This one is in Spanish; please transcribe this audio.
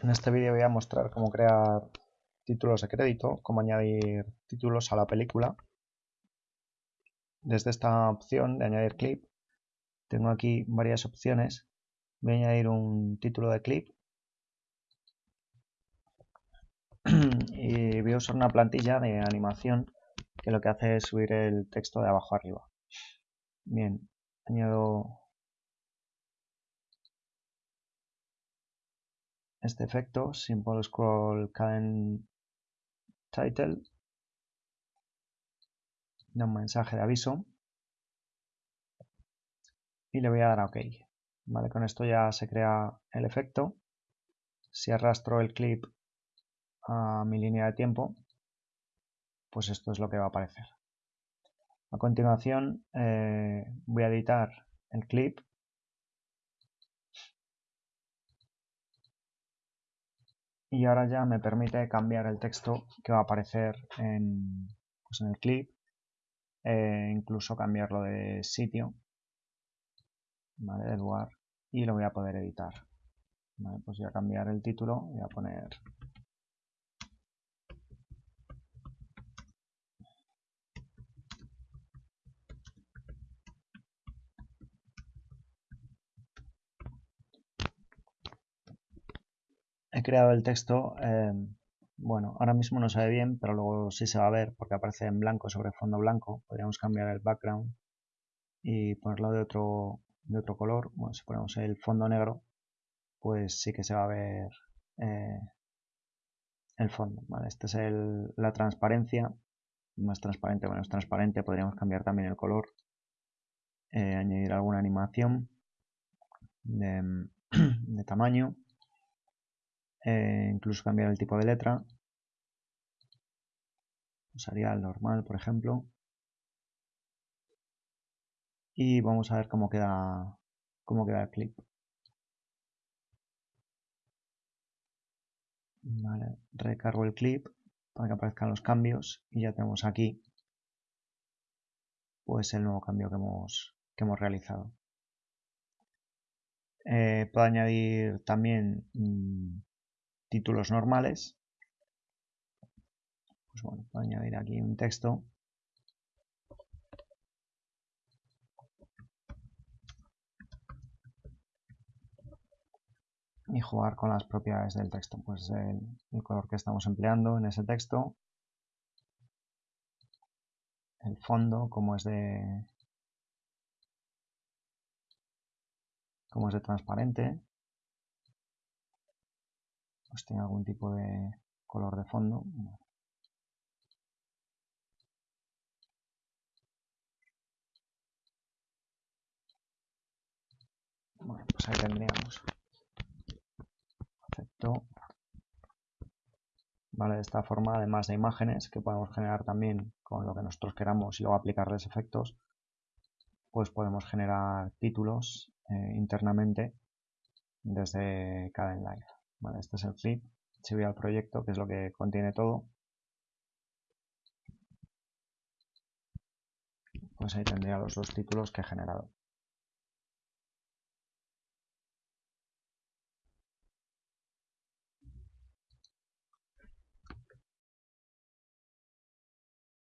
En este vídeo voy a mostrar cómo crear títulos de crédito, cómo añadir títulos a la película. Desde esta opción de añadir clip, tengo aquí varias opciones. Voy a añadir un título de clip y voy a usar una plantilla de animación que lo que hace es subir el texto de abajo arriba. Bien, añado este efecto, Simple Scroll Cadent Title, da un mensaje de aviso y le voy a dar a OK. Vale, con esto ya se crea el efecto. Si arrastro el clip a mi línea de tiempo, pues esto es lo que va a aparecer. A continuación eh, voy a editar el clip y ahora ya me permite cambiar el texto que va a aparecer en, pues en el clip e incluso cambiarlo de sitio ¿vale? de lugar y lo voy a poder editar pues voy a cambiar el título voy a poner he creado el texto, eh, bueno, ahora mismo no se ve bien, pero luego sí se va a ver porque aparece en blanco sobre fondo blanco. Podríamos cambiar el background y ponerlo de otro, de otro color. Bueno, si ponemos el fondo negro, pues sí que se va a ver eh, el fondo. Esta es la transparencia. Más transparente, menos transparente. Podríamos cambiar también el color. Eh, añadir alguna animación de tamaño eh, incluso cambiar el tipo de letra. Usaría el normal, por ejemplo. Y vamos a ver cómo queda, cómo queda el clip. recargo el clip para que aparezcan los cambios y ya tenemos aquí pues el nuevo cambio que hemos, que hemos realizado. Eh, puedo añadir también mm, títulos normales. Pues bueno, puedo añadir aquí un texto. Y jugar con las propiedades del texto, pues el, el color que estamos empleando en ese texto, el fondo, como es de como es de transparente, pues tiene algún tipo de color de fondo. Bueno, pues ahí tendríamos. Perfecto. Vale, de esta forma, además de imágenes que podemos generar también con lo que nosotros queramos y luego aplicarles efectos, pues podemos generar títulos eh, internamente desde cada Live este es el clip. Si voy al proyecto, que es lo que contiene todo, pues ahí tendría los dos títulos que he generado.